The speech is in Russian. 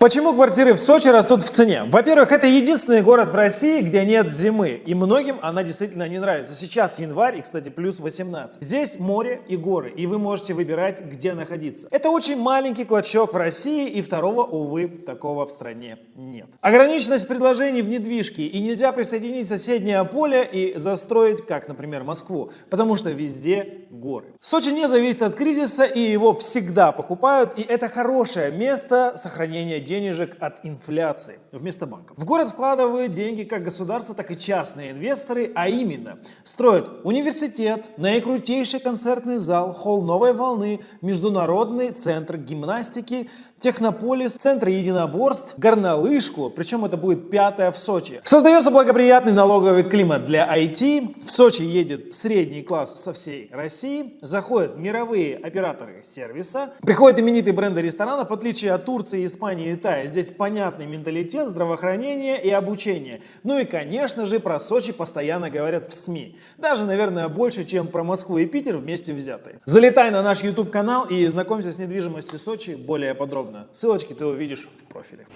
Почему квартиры в Сочи растут в цене? Во-первых, это единственный город в России, где нет зимы, и многим она действительно не нравится. Сейчас январь, и, кстати, плюс 18. Здесь море и горы, и вы можете выбирать, где находиться. Это очень маленький клочок в России, и второго, увы, такого в стране нет. Ограниченность предложений в недвижке, и нельзя присоединить соседнее поле и застроить, как, например, Москву, потому что везде горы. Сочи не зависит от кризиса, и его всегда покупают, и это хорошее место сохранения денежек от инфляции вместо банков. В город вкладывают деньги как государство, так и частные инвесторы, а именно строят университет, наикрутейший концертный зал, холл новой волны, международный центр гимнастики, технополис, центр единоборств, горнолыжку, причем это будет пятое в Сочи. Создается благоприятный налоговый климат для IT, в Сочи едет средний класс со всей России, заходят мировые операторы сервиса, приходят именитые бренды ресторанов, в отличие от Турции, Испании Китая. Здесь понятный менталитет, здравоохранение и обучение. Ну и, конечно же, про Сочи постоянно говорят в СМИ. Даже, наверное, больше, чем про Москву и Питер вместе взятые. Залетай на наш YouTube канал и знакомься с недвижимостью Сочи более подробно. Ссылочки ты увидишь в профиле.